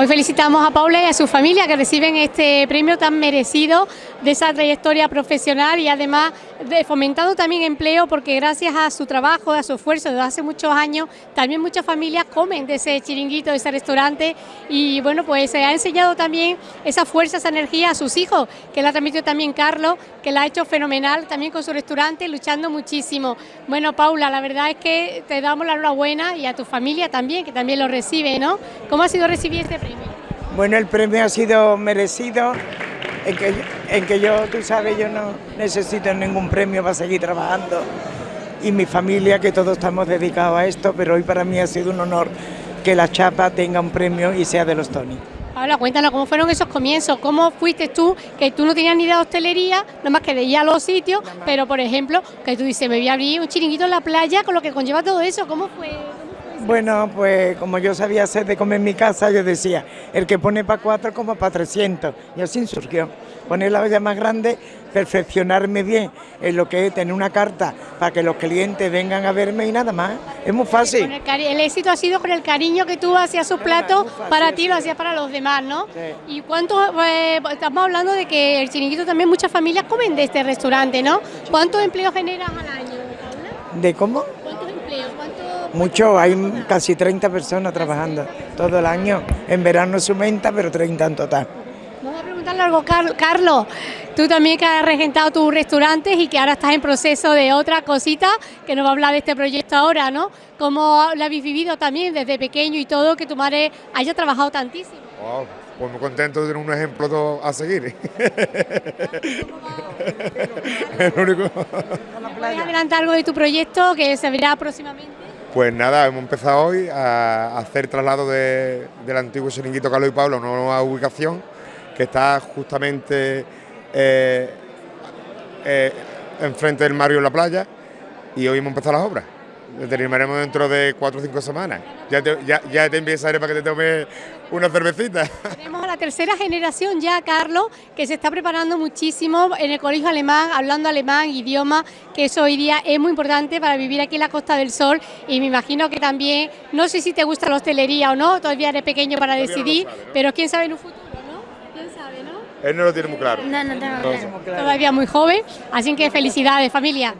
Hoy felicitamos a Paula y a su familia que reciben este premio tan merecido de esa trayectoria profesional y además de fomentado también empleo porque gracias a su trabajo, a su esfuerzo desde hace muchos años, también muchas familias comen de ese chiringuito, de ese restaurante y bueno, pues se ha enseñado también esa fuerza, esa energía a sus hijos, que la ha transmitido también Carlos, que la ha hecho fenomenal también con su restaurante, luchando muchísimo. Bueno, Paula, la verdad es que te damos la enhorabuena y a tu familia también, que también lo recibe, ¿no? ¿Cómo ha sido recibir este premio? Bueno, el premio ha sido merecido, en que, en que yo, tú sabes, yo no necesito ningún premio para seguir trabajando y mi familia, que todos estamos dedicados a esto, pero hoy para mí ha sido un honor que la chapa tenga un premio y sea de los Tony. Paula, cuéntanos cómo fueron esos comienzos, cómo fuiste tú, que tú no tenías ni idea de hostelería, más que de ir a los sitios, pero por ejemplo, que tú dices, me voy a abrir un chiringuito en la playa con lo que conlleva todo eso, ¿cómo fue? Bueno, pues como yo sabía hacer de comer en mi casa, yo decía, el que pone para cuatro como para 300, y así surgió. Poner la olla más grande, perfeccionarme bien en lo que es tener una carta para que los clientes vengan a verme y nada más. Es muy fácil. El, éxito ha sido con el cariño que tú hacías sus platos para ti, lo hacías para los demás, ¿no? ¿Y cuánto, eh, estamos hablando de que el chiringuito también muchas familias comen de este restaurante, ¿no? ¿Cuántos empleos generas al año? ¿De cómo? Mucho, hay casi 30 personas trabajando todo el año. En verano se aumenta, pero 30 en total. Vamos a preguntarle algo, Carlos. Tú también que has regentado tus restaurantes y que ahora estás en proceso de otra cosita, que nos va a hablar de este proyecto ahora, ¿no? ¿Cómo lo habéis vivido también desde pequeño y todo, que tu madre haya trabajado tantísimo? pues muy contento de tener un ejemplo a seguir. ¿Puedes adelantar algo de tu proyecto que se verá próximamente? Pues nada, hemos empezado hoy a hacer traslado del antiguo Chiringuito Carlos y Pablo a una nueva ubicación que está justamente eh, eh, enfrente del Mario en la playa y hoy hemos empezado las obras. Terminaremos dentro de cuatro o cinco semanas. Ya te, ya, ya te para que te tome una cervecita. Tenemos a la tercera generación ya, Carlos, que se está preparando muchísimo en el colegio alemán, hablando alemán, idioma, que eso hoy día es muy importante para vivir aquí en la Costa del Sol y me imagino que también, no sé si te gusta la hostelería o no, todavía eres pequeño para decidir, pero quién sabe en un futuro, ¿no? ¿Quién sabe, no? Él no lo tiene muy claro. No, no tengo claro. Todavía muy joven, así que felicidades familia.